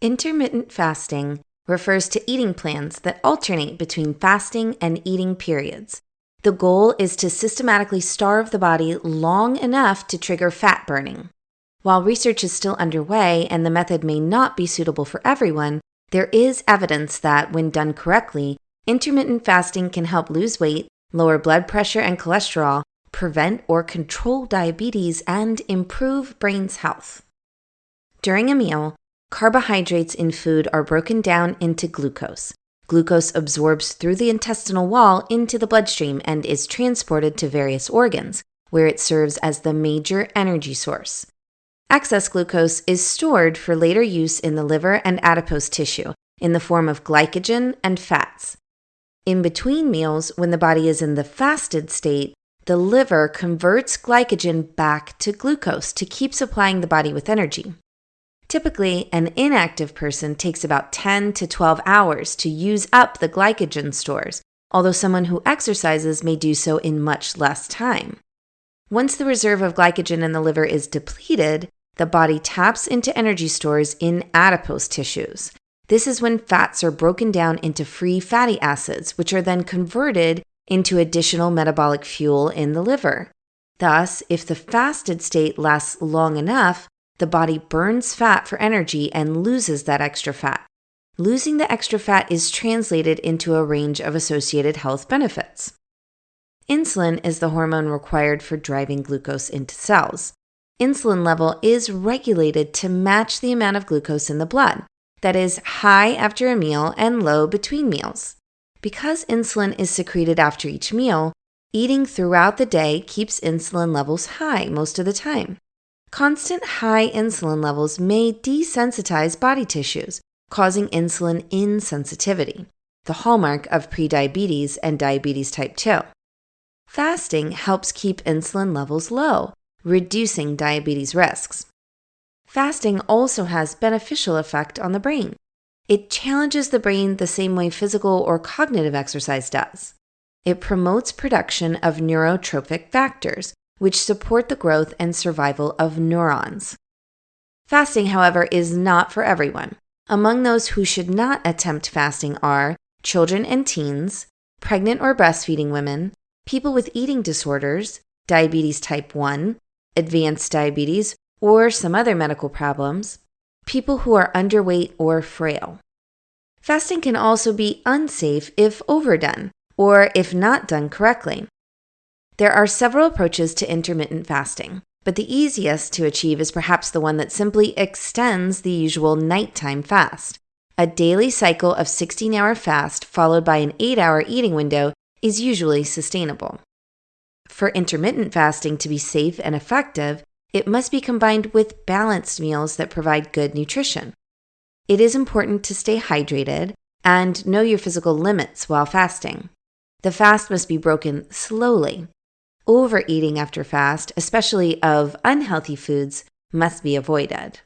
Intermittent fasting refers to eating plans that alternate between fasting and eating periods. The goal is to systematically starve the body long enough to trigger fat burning. While research is still underway and the method may not be suitable for everyone, there is evidence that, when done correctly, intermittent fasting can help lose weight, lower blood pressure and cholesterol, prevent or control diabetes, and improve brain's health. During a meal, carbohydrates in food are broken down into glucose. Glucose absorbs through the intestinal wall into the bloodstream and is transported to various organs, where it serves as the major energy source. Excess glucose is stored for later use in the liver and adipose tissue in the form of glycogen and fats. In between meals, when the body is in the fasted state, the liver converts glycogen back to glucose to keep supplying the body with energy. Typically, an inactive person takes about 10 to 12 hours to use up the glycogen stores, although someone who exercises may do so in much less time. Once the reserve of glycogen in the liver is depleted, the body taps into energy stores in adipose tissues. This is when fats are broken down into free fatty acids, which are then converted into additional metabolic fuel in the liver. Thus, if the fasted state lasts long enough, the body burns fat for energy and loses that extra fat. Losing the extra fat is translated into a range of associated health benefits. Insulin is the hormone required for driving glucose into cells. Insulin level is regulated to match the amount of glucose in the blood, that is, high after a meal and low between meals. Because insulin is secreted after each meal, eating throughout the day keeps insulin levels high most of the time. Constant high insulin levels may desensitize body tissues, causing insulin insensitivity, the hallmark of prediabetes and diabetes type 2. Fasting helps keep insulin levels low, reducing diabetes risks. Fasting also has beneficial effect on the brain. It challenges the brain the same way physical or cognitive exercise does. It promotes production of neurotrophic factors, which support the growth and survival of neurons. Fasting, however, is not for everyone. Among those who should not attempt fasting are children and teens, pregnant or breastfeeding women, people with eating disorders, diabetes type 1, advanced diabetes, or some other medical problems, people who are underweight or frail. Fasting can also be unsafe if overdone or if not done correctly. There are several approaches to intermittent fasting, but the easiest to achieve is perhaps the one that simply extends the usual nighttime fast. A daily cycle of 16 hour fast followed by an 8 hour eating window is usually sustainable. For intermittent fasting to be safe and effective, it must be combined with balanced meals that provide good nutrition. It is important to stay hydrated and know your physical limits while fasting. The fast must be broken slowly Overeating after fast, especially of unhealthy foods, must be avoided.